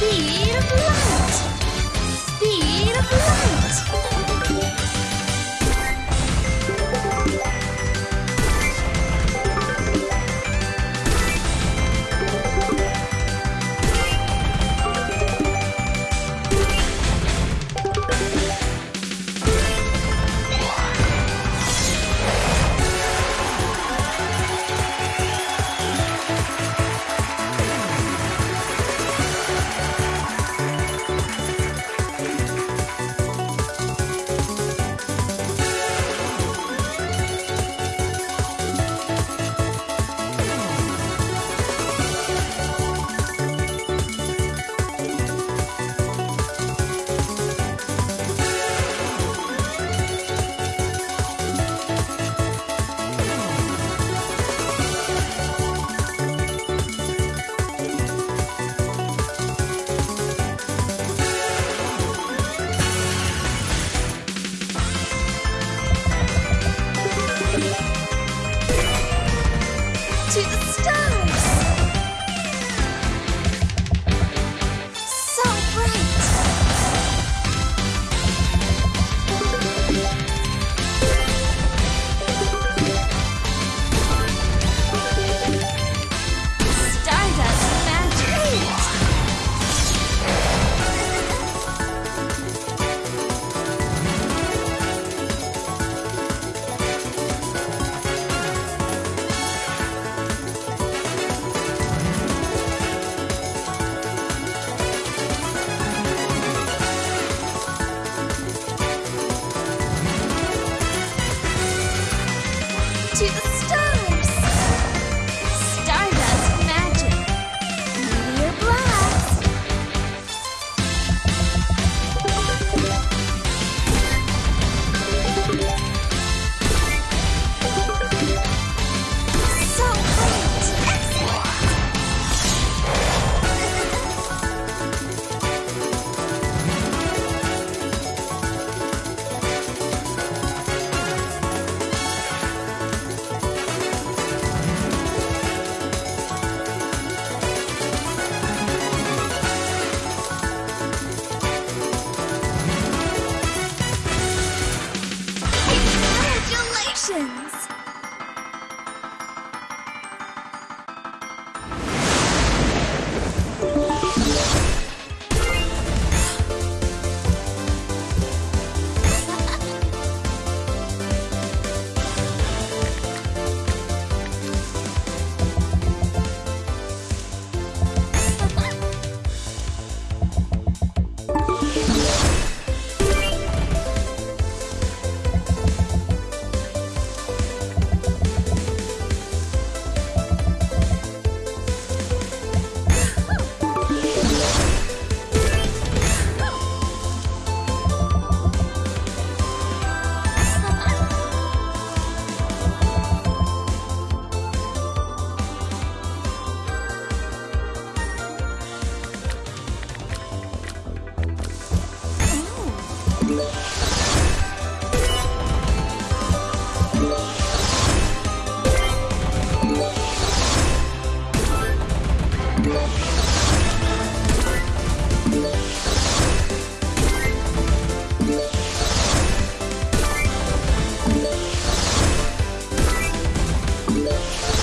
Beautiful. To the We'll be right back.